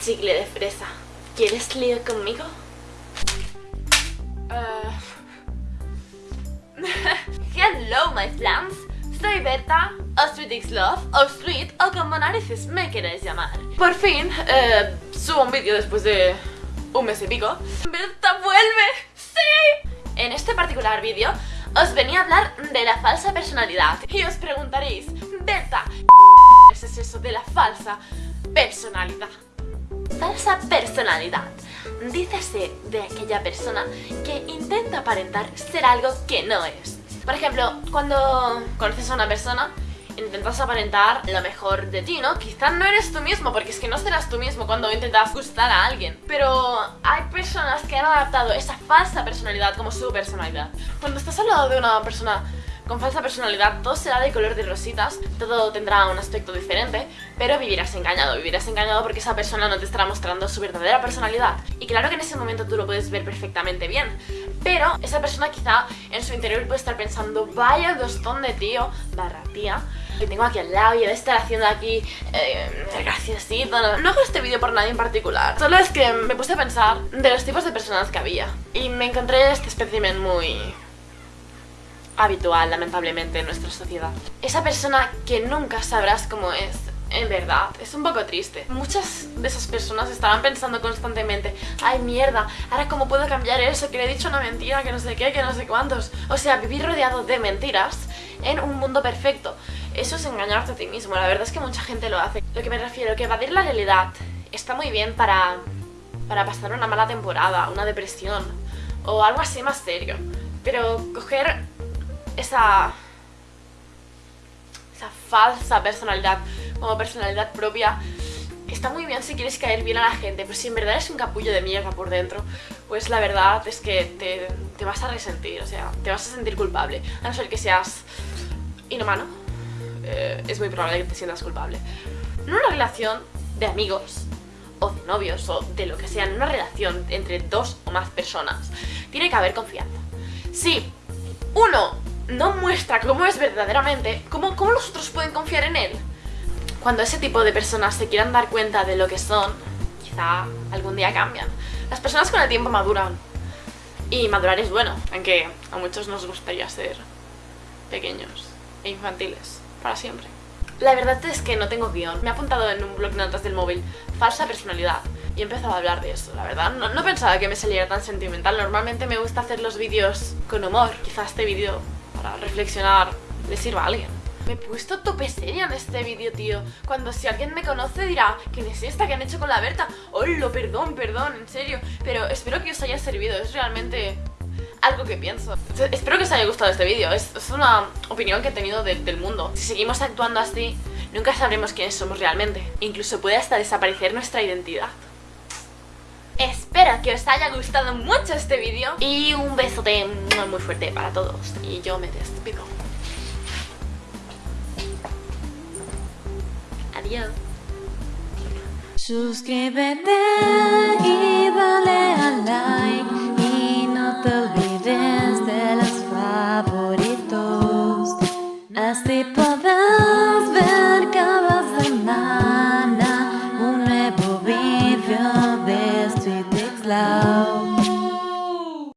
chicle de fresa. ¿Quieres lío conmigo? Uh... Hello, my plants. Soy Berta, o Sweet Love, o Sweet, o como narices me queréis llamar. Por fin, eh, subo un vídeo después de un mes y pico. ¡Berta vuelve! ¡Sí! En este particular vídeo os venía a hablar de la falsa personalidad. Y os preguntaréis, Berta, ¿qué es eso de la falsa personalidad? Falsa personalidad. Dícese de aquella persona que intenta aparentar ser algo que no es. Por ejemplo, cuando conoces a una persona intentas aparentar lo mejor de ti, ¿no? Quizás no eres tú mismo, porque es que no serás tú mismo cuando intentas gustar a alguien. Pero hay personas que han adaptado esa falsa personalidad como su personalidad. Cuando estás al lado de una persona con falsa personalidad, todo será de color de rositas, todo tendrá un aspecto diferente, pero vivirás engañado, vivirás engañado porque esa persona no te estará mostrando su verdadera personalidad. Y claro que en ese momento tú lo puedes ver perfectamente bien, pero esa persona quizá en su interior puede estar pensando, vaya dostón de tío, barra tía, que tengo aquí al lado y debe estar haciendo aquí eh, graciosito. No, no hago este vídeo por nadie en particular, solo es que me puse a pensar de los tipos de personas que había y me encontré este espécimen muy habitual, lamentablemente, en nuestra sociedad. Esa persona que nunca sabrás cómo es, en verdad, es un poco triste. Muchas de esas personas estaban pensando constantemente Ay, mierda, ahora cómo puedo cambiar eso, que le he dicho una mentira, que no sé qué, que no sé cuántos O sea, vivir rodeado de mentiras en un mundo perfecto Eso es engañarte a ti mismo, la verdad es que mucha gente lo hace Lo que me refiero, que evadir la realidad está muy bien para, para pasar una mala temporada, una depresión O algo así más serio Pero coger esa, falsa personalidad como personalidad propia está muy bien si quieres caer bien a la gente, pero si en verdad eres un capullo de mierda por dentro, pues la verdad es que te, vas a resentir, o sea, te vas a sentir culpable, a no ser que seas inhumano, eh, es muy probable que te sientas culpable. En una relación de amigos, o de novios, o de lo que sea, en una relación entre dos o más personas, tiene que haber confianza. Si uno no muestra cómo es verdaderamente, ¿cómo, ¿cómo los otros pueden confiar en él? Cuando ese tipo de personas se quieran dar cuenta de lo que son, quizá algún día cambian. Las personas con el tiempo maduran. Y madurar es bueno, aunque a muchos nos gustaría ser pequeños e infantiles para siempre. La verdad es que no tengo guion. Me he apuntado en un blog de notas del móvil falsa personalidad y he empezado a hablar de eso, la verdad. No, no pensaba que me saliera tan sentimental. Normalmente me gusta hacer los vídeos con humor. Quizá este vídeo para reflexionar le sirva a alguien. Me he puesto tope seria en este vídeo, tío. Cuando si alguien me conoce dirá, ¿quién es esta que han hecho con la Berta? ¡Hola! Perdón, perdón, en serio. Pero espero que os haya servido, es realmente algo que pienso. Espero que os haya gustado este vídeo, es, una opinión que he tenido del mundo. Si seguimos actuando así, nunca sabremos quiénes somos realmente. Incluso puede hasta desaparecer nuestra identidad. Espero que os haya gustado mucho este vídeo y un besote muy fuerte para todos. Y yo me despido. Adiós. Suscríbete y dale a like